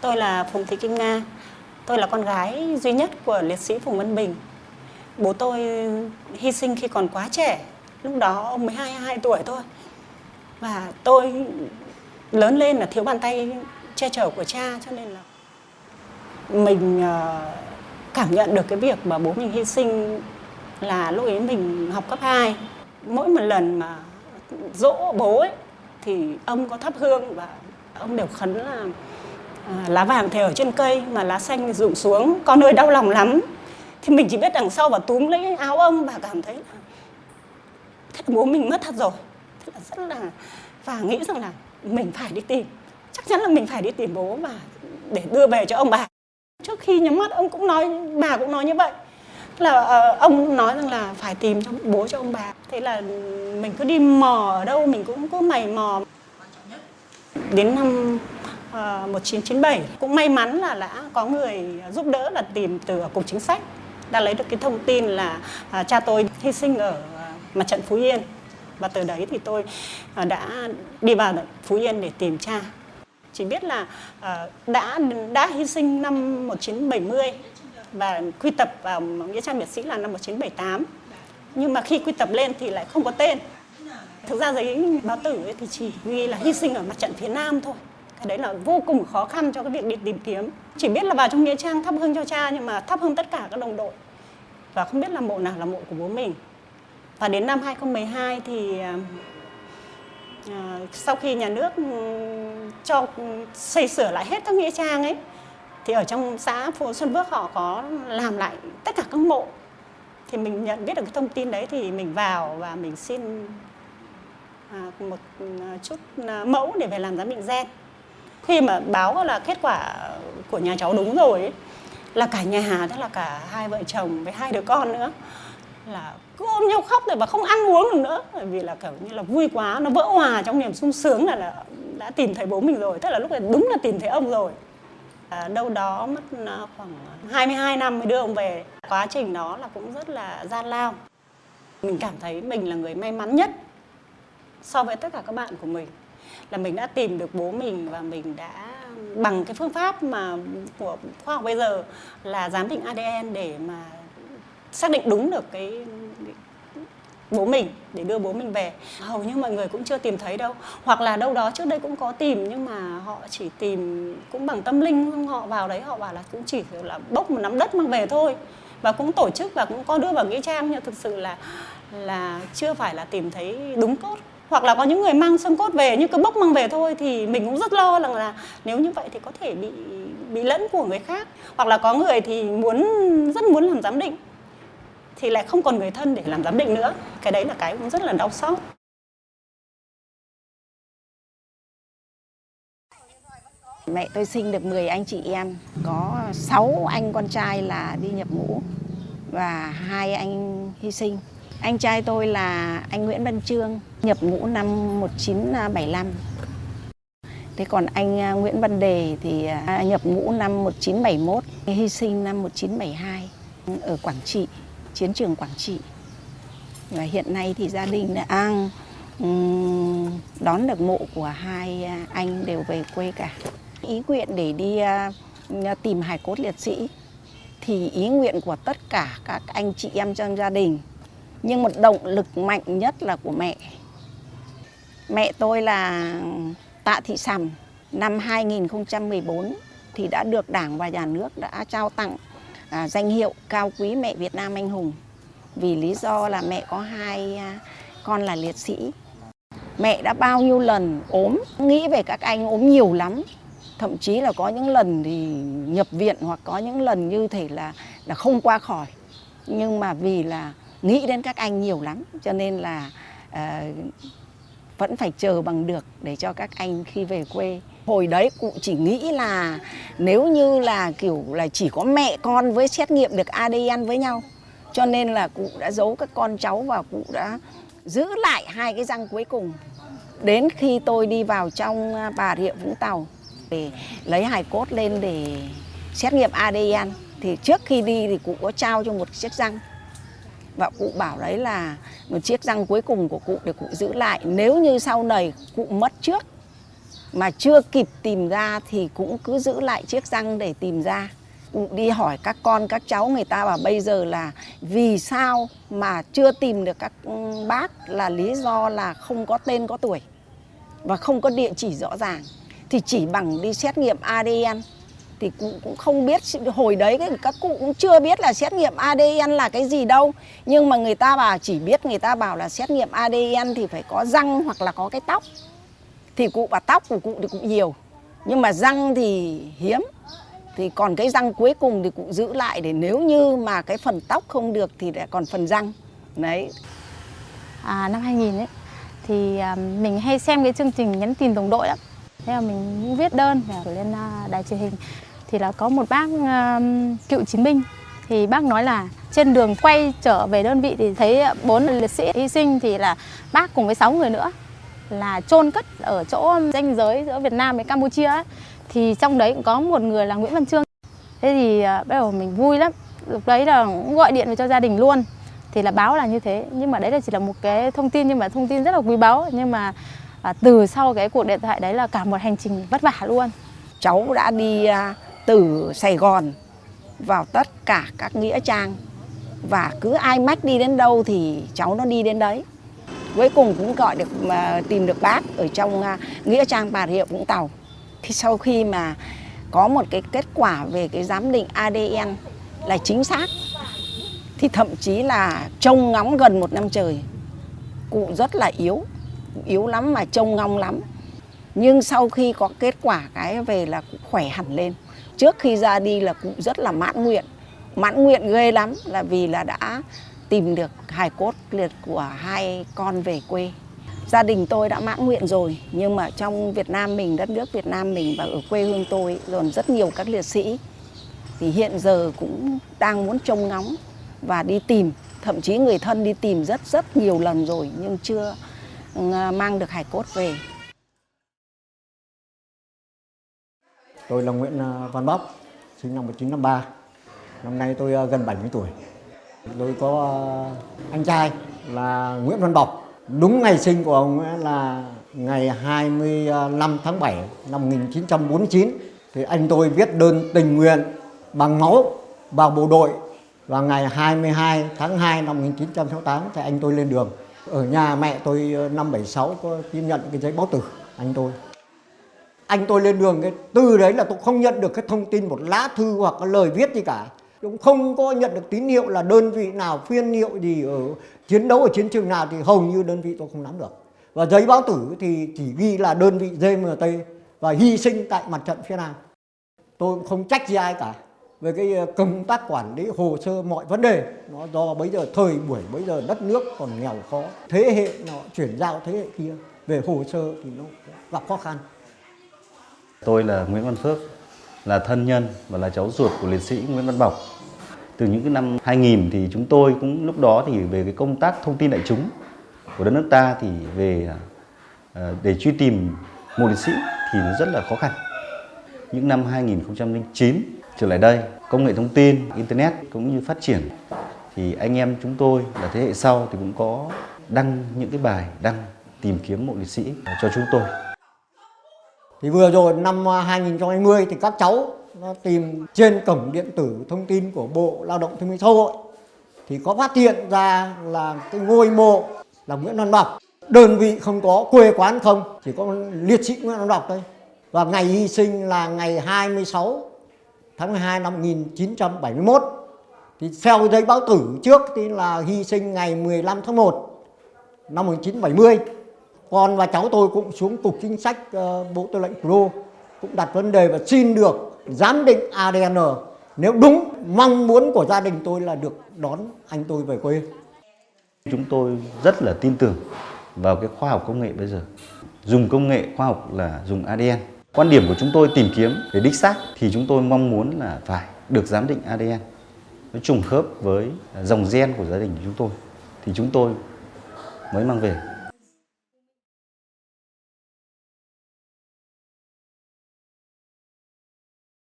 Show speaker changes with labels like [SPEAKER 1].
[SPEAKER 1] Tôi là Phùng Thị Kim Nga. Tôi là con gái duy nhất của liệt sĩ Phùng Văn Bình. Bố tôi hy sinh khi còn quá trẻ. Lúc đó ông mới 22 tuổi thôi. Và tôi lớn lên là thiếu bàn tay che chở của cha, cho nên là mình ờ, cảm nhận được cái việc mà bố mình hy sinh là lúc ấy mình học cấp 2. Mỗi một lần mà dỗ bố ấy, thì ông có thắp hương và ông đều khấn là à, lá vàng thì ở trên cây mà lá xanh rụng xuống con ơi đau lòng lắm. Thì mình chỉ biết đằng sau và túm lấy áo ông và cảm thấy là thế là bố mình mất thật rồi. Thế là rất là và nghĩ rằng là mình phải đi tìm. Chắc chắn là mình phải đi tìm bố và để đưa về cho ông bà. Trước khi nhắm mắt ông cũng nói bà cũng nói như vậy. Là ờ, ông nói rằng là phải tìm cho bố cho ông bà. Thế là mình cứ đi mò ở đâu mình cũng cứ mày mò. Đến năm Ờ, 1997 cũng may mắn là đã có người giúp đỡ là tìm từ cục chính sách, đã lấy được cái thông tin là à, cha tôi hy sinh ở à, mặt trận Phú Yên. Và từ đấy thì tôi à, đã đi vào Phú Yên để tìm cha. Chỉ biết là đã đã hy sinh năm 1970 và quy tập vào nghĩa trang liệt sĩ là năm 1978 nhưng mà khi quy tập lên thì lại không có tên. Thực ra giấy báo tử ấy thì chỉ ghi là hy sinh ở mặt trận phía nam thôi cái đấy là vô cùng khó khăn cho cái việc đi tìm kiếm. Chỉ biết là vào trong nghĩa trang thắp hương cho cha nhưng mà thắp hương tất cả các đồng đội. Và không biết là mộ nào là mộ của bố mình. Và đến năm 2012 thì à, sau khi nhà nước ừ, cho xây sửa lại hết các nghĩa trang ấy thì ở trong xã phố Xuân Bước họ có làm lại tất cả các mộ. Thì mình nhận biết được cái thông tin đấy thì mình vào và mình xin à, một à, chút à, mẫu để về làm giám định gen khi mà báo là kết quả của nhà cháu đúng rồi ấy, là cả nhà tức là cả hai vợ chồng với hai đứa con nữa là cứ ôm nhau khóc rồi và không ăn uống được nữa. Bởi vì là kiểu như là vui quá nó vỡ hòa trong niềm sung sướng là, là đã tìm thấy bố mình rồi tức là lúc này đúng là tìm thấy ông rồi. À, đâu đó mất à, khoảng 22 năm mới đưa ông về. Quá trình đó là cũng rất là gian lao. Mình cảm thấy mình là người may mắn nhất so với tất cả các bạn của mình là mình đã tìm được bố mình và mình đã bằng cái phương pháp mà của khoa học bây giờ là giám định ADN để mà xác định đúng được cái bố mình, để đưa bố mình về. Hầu như mọi người cũng chưa tìm thấy đâu. Hoặc là đâu đó trước đây cũng có tìm, nhưng mà họ chỉ tìm cũng bằng tâm linh, họ vào đấy, họ bảo là cũng chỉ là bốc một nắm đất mang về thôi. Và cũng tổ chức và cũng có đưa vào nghĩa trang, nhưng thực sự là là chưa phải là tìm thấy đúng cốt hoặc là có những người mang xương cốt về nhưng cứ bốc mang về thôi thì mình cũng rất lo rằng là nếu như vậy thì có thể bị bị lẫn của người khác. Hoặc là có người thì muốn rất muốn làm giám định thì lại không còn người thân để làm giám định nữa. Cái đấy là cái cũng rất là đau xót.
[SPEAKER 2] Mẹ tôi sinh được 10 anh chị em, có 6 anh con trai là đi nhập ngũ và hai anh hy sinh. Anh trai tôi là anh Nguyễn Văn Trương, nhập ngũ năm 1975. Thế còn anh à, Nguyễn Văn Đề thì à, nhập ngũ năm 1971, hy sinh năm 1972 ừ, ở Quảng Trị, chiến trường Quảng Trị. Và hiện nay thì gia đình đã an ừ, đón được mộ của hai à, anh đều về quê cả. Ý nguyện để đi tìm hài cốt liệt sĩ thì ý nguyện của tất cả các anh chị em trong gia đình nhưng một động lực mạnh nhất là của mẹ. Mẹ tôi là Tạ Thị Sầm, năm 2014 thì đã được Đảng và Nhà nước đã trao tặng à, danh hiệu cao quý mẹ Việt Nam anh hùng vì lý do là mẹ có hai à, con là liệt sĩ. Mẹ đã bao nhiêu lần ốm, nghĩ về các anh ốm nhiều lắm. Thậm chí là có những lần thì nhập viện hoặc có những lần như thể là là không qua khỏi. Nhưng mà vì là nghĩ đến các anh nhiều lắm cho nên là uh, vẫn phải chờ bằng được để cho các anh khi về quê. Hồi đấy cụ chỉ nghĩ là nếu như là kiểu là chỉ có mẹ con với xét nghiệm được ADN với nhau cho nên là cụ đã giấu các con cháu và cụ đã giữ lại hai cái răng cuối cùng. Đến khi tôi đi vào trong à, Bà Rịa Vũng Tàu để lấy hài cốt lên để xét nghiệm ADN thì trước khi đi thì cụ có trao cho một chiếc răng và cụ bảo đấy là một chiếc răng cuối cùng của cụ để cụ giữ lại. Nếu như sau này cụ mất trước mà chưa kịp tìm ra thì cũng cứ giữ lại chiếc răng để tìm ra. Cụ đi hỏi các con, các cháu người ta bảo bây giờ là vì sao mà chưa tìm được các ừ, bác là lý do là không có tên, có tuổi và không có địa chỉ rõ ràng. Thì chỉ bằng đi xét nghiệm ADN thì cụ cũng không biết hồi đấy các cụ cũng chưa biết là xét nghiệm ADN là cái gì đâu. Nhưng mà người ta bảo chỉ biết người ta bảo là xét nghiệm ADN thì phải có răng hoặc là có cái tóc. Thì cụ bảo tóc của cụ thì cũng nhiều. Nhưng mà răng thì hiếm. Thì còn cái răng cuối cùng thì cụ giữ lại để nếu như mà cái phần tóc không được thì lại còn phần răng. Đấy.
[SPEAKER 3] À, năm 2000 ấy thì à, mình hay xem cái chương trình nhắn tin đồng đội lắm. Thế là mình cũng viết đơn và gửi lên à, đài truyền hình thì là có một bác um, cựu chiến binh. Thì bác nói là trên đường quay trở về đơn vị thì thấy bốn liệt sĩ hy sinh thì là bác cùng với sáu người nữa là chôn cất ở chỗ ranh giới giữa Việt Nam với Campuchia ấy. thì trong đấy cũng có một người là Nguyễn Văn Trương thế thì à, bắt đầu mình vui lắm. Lúc đấy là cũng gọi điện về cho gia đình luôn. Thì là báo là như thế. Nhưng mà đấy là chỉ là một cái thông tin nhưng mà thông tin rất là quý báu. Nhưng mà à, từ sau cái cuộc điện thoại đấy là cả một hành trình vất vả luôn.
[SPEAKER 2] Cháu đã đi à, từ Sài Gòn vào tất cả các nghĩa trang. Và cứ ai mách đi đến đâu thì cháu nó đi đến đấy. Cuối cùng cũng gọi được, mà tìm được bác ở trong à, nghĩa trang Bà Rịa Vũng Tàu. Thì sau khi mà có một cái kết quả về cái giám định ADN là chính xác, thì thậm chí là trông ngóng gần một năm trời. Cụ rất là yếu yếu lắm mà trông ngóng lắm nhưng sau khi có kết quả cái về là cũng khỏe hẳn lên. Trước khi ra đi là cụ rất là mãn nguyện. Mãn nguyện ghê lắm là vì là đã tìm được hài cốt liệt của hai con về quê. Gia đình tôi đã mãn nguyện rồi, nhưng mà trong Việt Nam mình, đất nước Việt Nam mình và ở quê hương tôi còn rất nhiều các liệt sĩ. Thì hiện giờ cũng đang muốn trông ngóng và đi tìm. Thậm chí người thân đi tìm rất rất nhiều lần rồi, nhưng chưa ừ, à, mang được hài cốt về.
[SPEAKER 4] Tôi là Nguyễn à, Văn Bóc, sinh năm 1953. Năm nay tôi à, gần 70 tuổi. Tôi có à, anh trai là Nguyễn Văn Bọc. Đúng ngày sinh của ông ấy là ngày 25 tháng 7 năm 1949. Thì anh tôi viết đơn tình nguyện bằng máu vào bộ đội và ngày 22 tháng 2 năm 1968 thì anh tôi lên đường. Ở nhà mẹ tôi năm 76 có tiếp nhận cái giấy báo tử anh tôi anh tôi lên đường cái, từ đấy là tôi không nhận được cái thông tin một lá thư hoặc cái lời viết gì cả. Cũng không có nhận được tín hiệu là đơn vị nào phiên hiệu gì ở chiến đấu ở chiến trường nào thì hầu như đơn vị tôi không nắm được. Và giấy báo tử thì chỉ ghi là đơn vị GMT và hy sinh tại mặt trận phía Nam. Tôi cũng không trách gì ai cả về cái ờ, công tác quản lý, hồ sơ mọi vấn đề. Nó do bây giờ thời buổi, bây giờ đất nước còn nghèo khó, thế hệ nó chuyển giao thế hệ kia về hồ sơ thì nó gặp khó khăn.
[SPEAKER 5] Tôi là Nguyễn Văn Phước, là thân nhân và là cháu ruột của liệt sĩ Nguyễn Văn Bọc. Từ những cái năm 2000 thì chúng tôi cũng lúc đó thì về cái công tác thông tin đại chúng của đất nước ta thì về à, để truy tìm một liệt sĩ thì nó rất là khó khăn. Những năm 2009 trở lại đây, công nghệ thông tin, internet cũng như phát triển thì anh em chúng tôi là thế hệ sau thì cũng có đăng những cái bài đăng tìm kiếm mộ liệt sĩ cho chúng tôi.
[SPEAKER 4] Thì vừa rồi năm à, 2020 thì các cháu nó tìm trên cổng điện tử thông tin của Bộ Lao động Thương binh Xã hội thì có phát hiện ra là cái ngôi mộ là Nguyễn Văn Bọc. Đơn vị không có, quê quán không, chỉ có liệt sĩ Nguyễn Văn Bọc thôi. Và ngày hy sinh là ngày 26 tháng 12 năm 1971. Thì theo giấy báo tử trước thì là hy sinh ngày 15 tháng 1 năm 1970 con và cháu tôi cũng xuống cục chính sách uh, bộ tư lệnh thủ đô cũng đặt vấn đề và xin được giám định ADN nếu đúng mong muốn của gia đình tôi là được đón anh tôi về quê.
[SPEAKER 5] Chúng tôi rất là tin tưởng vào cái khoa học công nghệ bây giờ. Dùng công nghệ khoa học là dùng ADN quan điểm của chúng tôi tìm kiếm để đích xác thì chúng tôi mong muốn là phải được giám định ADN nó trùng khớp với dòng gen của gia đình của chúng tôi. Thì chúng tôi mới mang về.